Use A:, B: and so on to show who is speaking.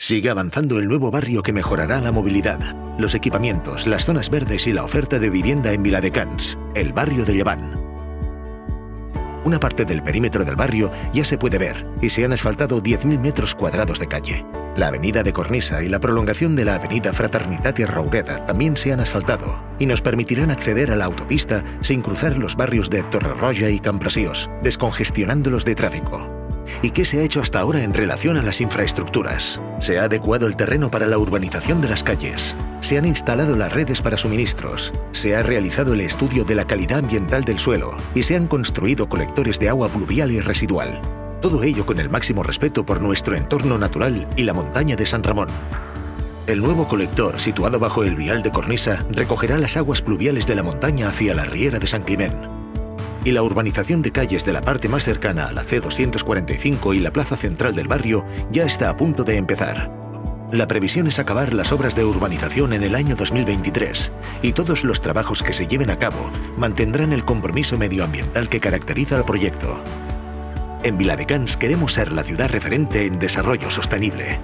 A: Sigue avanzando el nuevo barrio que mejorará la movilidad, los equipamientos, las zonas verdes y la oferta de vivienda en Viladecans, el barrio de Llevant. Una parte del perímetro del barrio ya se puede ver y se han asfaltado 10.000 metros cuadrados de calle. La avenida de Cornisa y la prolongación de la avenida Fraternitat y Roureda también se han asfaltado y nos permitirán acceder a la autopista sin cruzar los barrios de Torrerroja y Camprasiós, descongestionándolos de tráfico. ¿Y qué se ha hecho hasta ahora en relación a las infraestructuras? Se ha adecuado el terreno para la urbanización de las calles. Se han instalado las redes para suministros. Se ha realizado el estudio de la calidad ambiental del suelo y se han construido colectores de agua pluvial y residual. Todo ello con el máximo respeto por nuestro entorno natural y la montaña de San Ramón. El nuevo colector, situado bajo el vial de Cornisa, recogerá las aguas pluviales de la montaña hacia la riera de San Climén y la urbanización de calles de la parte más cercana a la C245 y la plaza central del barrio ya está a punto de empezar. La previsión es acabar las obras de urbanización en el año 2023 y todos los trabajos que se lleven a cabo mantendrán el compromiso medioambiental que caracteriza al proyecto. En Viladecans queremos ser la ciudad referente en desarrollo sostenible.